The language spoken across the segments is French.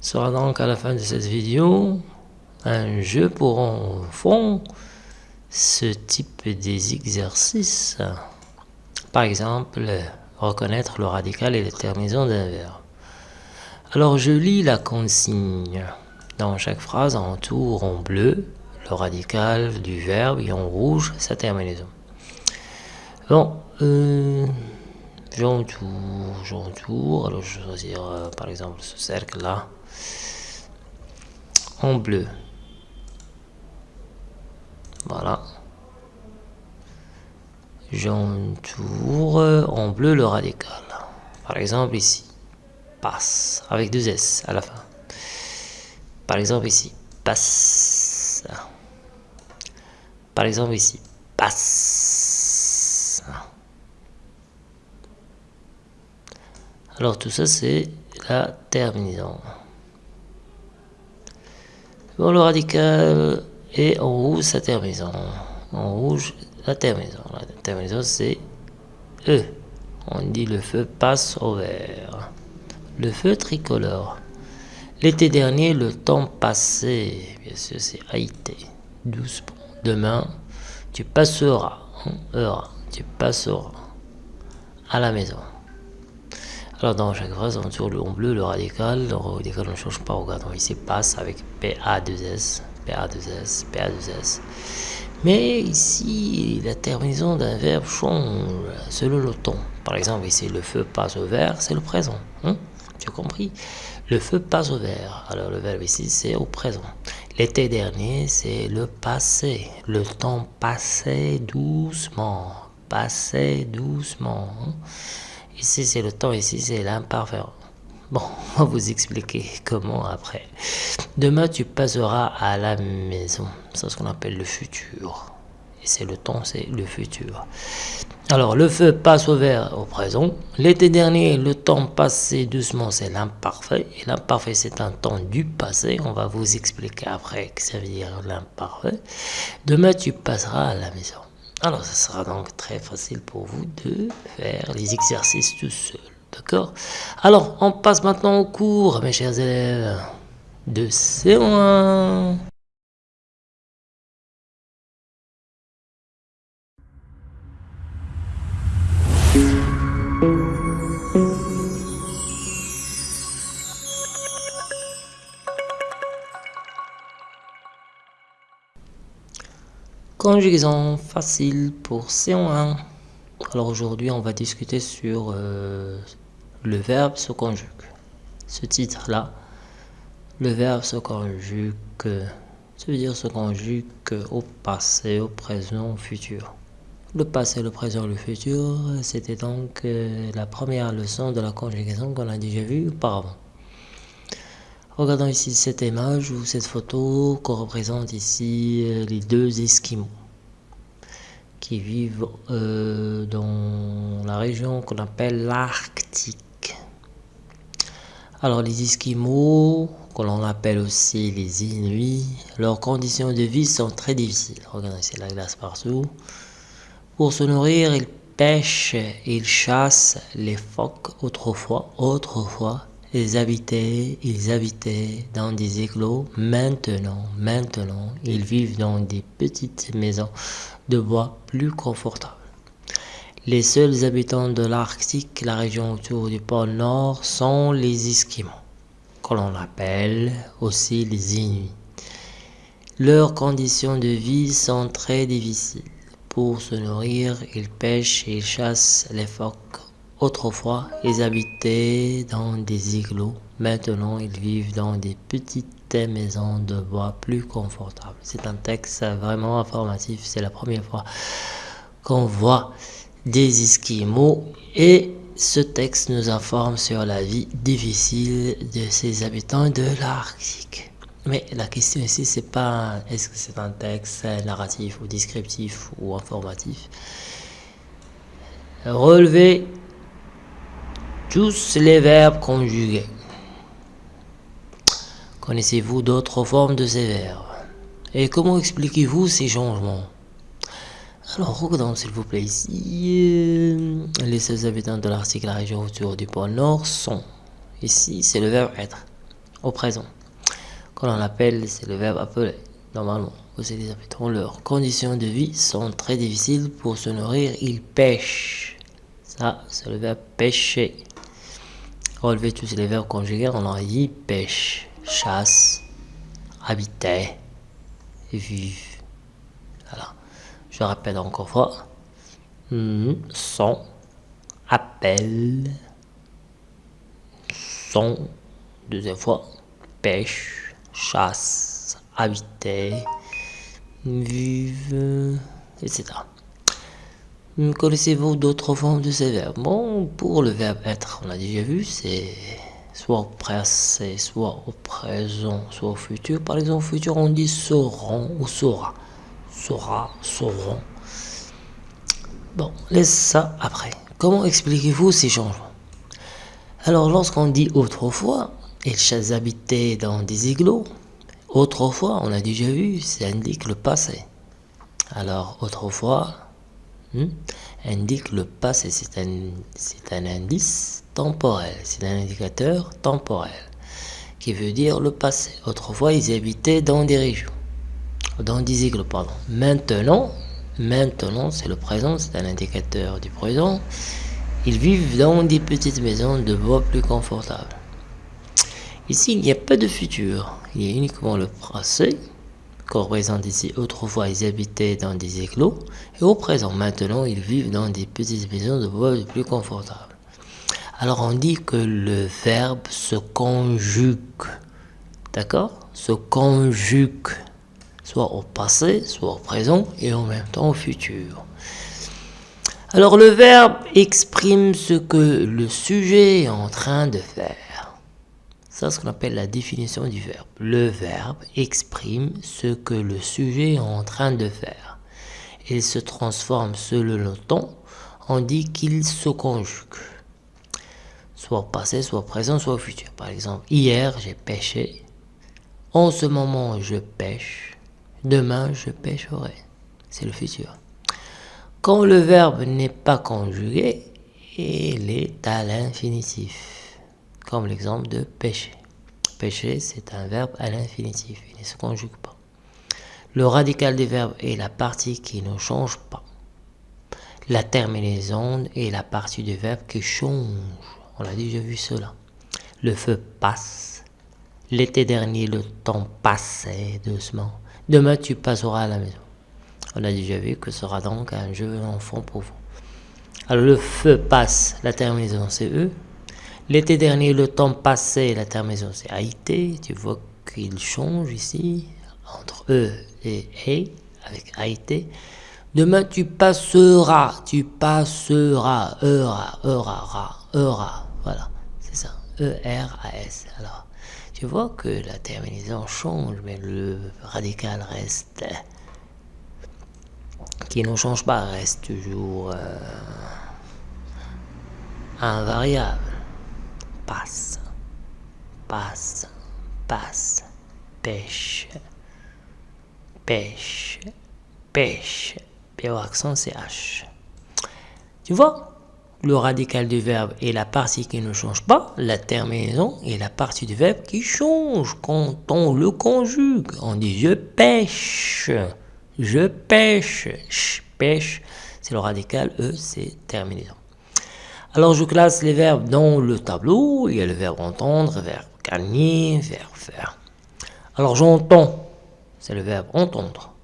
sera donc à la fin de cette vidéo un jeu pour enfants ce type des exercices. Par exemple, reconnaître le radical et les terminaisons d'un verbe. Alors je lis la consigne. Dans chaque phrase, en tour en bleu le radical du verbe et en rouge sa terminaison. Bon, euh, j'entoure, j'entoure. Alors je vais choisir euh, par exemple ce cercle là en bleu. Voilà. J'entoure en bleu le radical. Par exemple ici, passe, avec deux S à la fin. Par exemple ici, passe. Par exemple ici, passe. Alors tout ça c'est la terminaison. Bon, le radical et en rouge sa terminaison. En rouge, la terminaison. La terminaison, c'est E. On dit le feu passe au vert. Le feu tricolore. L'été dernier, le temps passé. Bien sûr, c'est Haïti. Doucement. Demain, tu passeras. Hein, tu passeras à la maison. Alors dans chaque phrase, on tourne le en bleu, le radical. Le radical, ne change pas. Regardons ici, passe avec PA2S. PA2S, PA2S. Mais ici, la terminaison d'un verbe change selon le ton. Par exemple, ici, le feu passe au vert, c'est le présent. Hein? Tu as compris? Le feu passe au vert. Alors, le verbe ici, c'est au présent. L'été dernier, c'est le passé. Le temps passait doucement. Passait doucement. Hein? Ici, c'est le temps. Ici, c'est l'imparfait. Bon, on va vous expliquer comment après. Demain, tu passeras à la maison. C'est ce qu'on appelle le futur. Et c'est le temps, c'est le futur. Alors, le feu passe au vert au présent. L'été dernier, le temps passé doucement, c'est l'imparfait. Et l'imparfait, c'est un temps du passé. On va vous expliquer après que ça veut dire l'imparfait. Demain, tu passeras à la maison. Alors, ce sera donc très facile pour vous de faire les exercices tout seul. D'accord? Alors, on passe maintenant au cours, mes chers élèves, de C1. Conjugaison facile pour C1. Alors aujourd'hui, on va discuter sur euh, le verbe se conjugue. Ce titre-là, le verbe se conjugue, ça veut dire se conjugue au passé, au présent, au futur. Le passé, le présent, le futur, c'était donc euh, la première leçon de la conjugaison qu'on a déjà vue auparavant. Regardons ici cette image ou cette photo qu'on représente ici euh, les deux Esquimaux qui vivent euh, dans la région qu'on appelle l'Arctique. Alors les Esquimaux, que l'on appelle aussi les Inuits, leurs conditions de vie sont très difficiles. Regardez, c'est la glace partout. Pour se nourrir, ils pêchent, ils chassent les phoques autrefois, autrefois, ils habitaient, dans des éclos. Maintenant, maintenant, ils vivent dans des petites maisons de bois plus confortables. Les seuls habitants de l'Arctique, la région autour du pôle Nord, sont les Esquimaux, que l'on appelle aussi les Inuits. Leurs conditions de vie sont très difficiles. Pour se nourrir, ils pêchent et chassent les phoques Autrefois, ils habitaient dans des igloos. Maintenant, ils vivent dans des petites maisons de bois plus confortables. C'est un texte vraiment informatif. C'est la première fois qu'on voit des Esquimaux et ce texte nous informe sur la vie difficile de ces habitants de l'Arctique. Mais la question ici, c'est pas est-ce que c'est un texte narratif ou descriptif ou informatif? Relever tous les verbes conjugués. Connaissez-vous d'autres formes de ces verbes? Et comment expliquez-vous ces changements? Alors, regardons s'il vous plaît ici. Euh, les seuls habitants de l'Arctique, la région autour du pôle Nord sont. Ici, c'est le verbe être. au présent. Quand on appelle, c'est le verbe appeler. Normalement, vous les habitants, leurs conditions de vie sont très difficiles pour se nourrir. Ils pêchent. Ça, c'est le verbe pêcher. Relevez tous les verbes conjugués, on a dit pêche, chasse, habiter, vivre. Voilà. Je répète encore fois. Son, appel, son, deuxième fois, pêche, chasse, habiter, vive, etc. Connaissez-vous d'autres formes de ces verbes Bon, pour le verbe être, on a déjà vu, c'est soit au passé, soit au présent, soit au futur. Par exemple, au futur, on dit seront ou sera. Sera, seront. Bon, laisse ça après. Comment expliquez-vous ces changements? Alors, lorsqu'on dit autrefois, ils habitaient dans des igloos. Autrefois, on a déjà vu, ça indique le passé. Alors, autrefois, hmm, indique le passé. C'est un, un indice temporel. C'est un indicateur temporel qui veut dire le passé. Autrefois, ils habitaient dans des régions. Dans des igloos, pardon. Maintenant, maintenant, c'est le présent, c'est un indicateur du présent. Ils vivent dans des petites maisons de bois plus confortables. Ici, il n'y a pas de futur, il y a uniquement le passé, qu'on représente ici. Autrefois, ils habitaient dans des éclos, et au présent, maintenant, ils vivent dans des petites maisons de bois plus confortables. Alors, on dit que le verbe se conjugue, d'accord? Se conjugue, soit au passé, soit au présent, et en même temps au futur. Alors, le verbe exprime ce que le sujet est en train de faire. C'est ce qu'on appelle la définition du verbe. Le verbe exprime ce que le sujet est en train de faire. Il se transforme selon le temps. On dit qu'il se conjugue. Soit passé, soit présent, soit futur. Par exemple, hier j'ai pêché. En ce moment je pêche. Demain je pêcherai. C'est le futur. Quand le verbe n'est pas conjugué, il est à l'infinitif comme l'exemple de pêcher. Pêcher, c'est un verbe à l'infinitif, il ne se conjugue pas. Le radical des verbes est la partie qui ne change pas. La terminaison est la partie du verbe qui change. On a déjà vu cela. Le feu passe. L'été dernier, le temps passait doucement. Demain, tu passeras à la maison. On a déjà vu que ce sera donc un jeu enfant pour vous. Alors, le feu passe. La terminaison, c'est E. L'été dernier, le temps passé, la terminaison c'est Haïti. Tu vois qu'il change ici entre E et E avec Haïti. Demain, tu passeras, tu passeras, eura, eura, eura. Voilà, c'est ça. E-R-A-S. Alors, tu vois que la terminaison change, mais le radical reste. Qui ne change pas, reste toujours euh, invariable passe, passe, passe, pêche, pêche, pêche. Puis au accent, c'est H. Tu vois le radical du verbe est la partie qui ne change pas, la terminaison est la partie du verbe qui change quand on le conjugue. On dit je pêche, je pêche, je pêche, c'est le radical, E c'est terminaison. Alors je classe les verbes dans le tableau. Il y a le verbe entendre, verbe gagner, verbe faire. Alors j'entends, c'est le verbe entendre.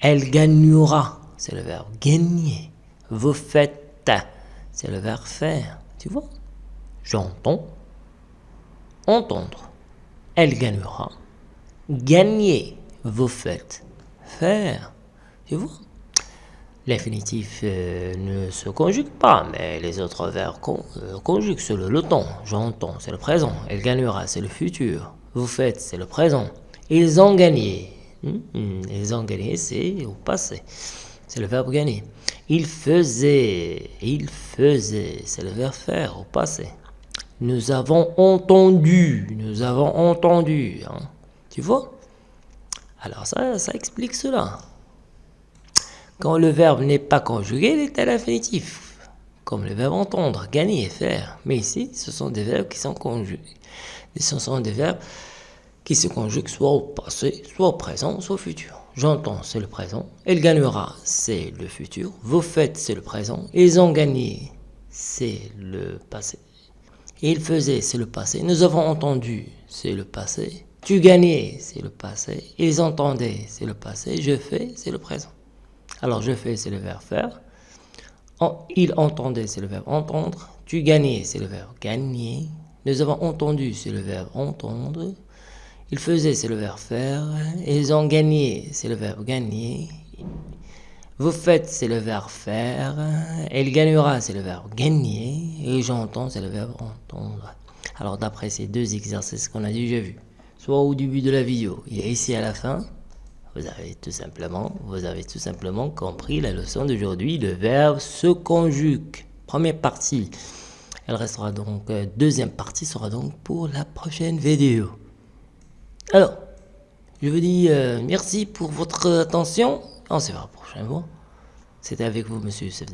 Elle gagnera, c'est le verbe gagner. Vous faites, c'est le verbe faire. Tu vois? J'entends, entendre. Elle gagnera. Gagner, vous faites, faire. Tu vois? L'infinitif euh, ne se conjugue pas, mais les autres verbes euh, conjuguent selon le temps. J'entends, c'est le présent. Elle gagnera, c'est le futur. Vous faites, c'est le présent. Ils ont gagné. Hmm, hmm, ils ont gagné, c'est au passé. C'est le verbe gagner. Il faisait, il faisait, c'est le verbe faire au passé. Nous avons entendu, nous avons entendu. Hein. Tu vois? Alors ça, ça explique cela. Quand le verbe n'est pas conjugué, il est à l'infinitif. Comme le verbe entendre, gagner, faire. Mais ici, ce sont des verbes qui sont conjugués. Et ce sont des verbes qui se conjuguent soit au passé, soit au présent, soit au futur. J'entends, c'est le présent. Elle gagnera, c'est le futur. Vous faites, c'est le présent. Ils ont gagné, c'est le passé. Il faisait, c'est le passé. Nous avons entendu, c'est le passé. Tu gagnais, c'est le passé. Ils entendaient, c'est le passé. Je fais, c'est le présent. Alors, je fais, c'est le verbe faire. Il entendait, c'est le verbe entendre. Tu gagnais, c'est le verbe gagner. Nous avons entendu, c'est le verbe entendre. Il faisait, c'est le verbe faire. Ils ont gagné, c'est le verbe gagner. Vous faites, c'est le verbe faire. Elle gagnera, c'est le verbe gagner. Et j'entends, c'est le verbe entendre. Alors, d'après ces deux exercices qu'on a déjà vus, soit au début de la vidéo et ici à la fin, vous avez tout simplement, compris la leçon d'aujourd'hui. Le verbe se conjugue. Première partie. Elle restera donc, euh, deuxième partie sera donc pour la prochaine vidéo. Alors, je vous dis euh, merci pour votre attention. On se verra la prochaine fois. C'était avec vous, monsieur Youssef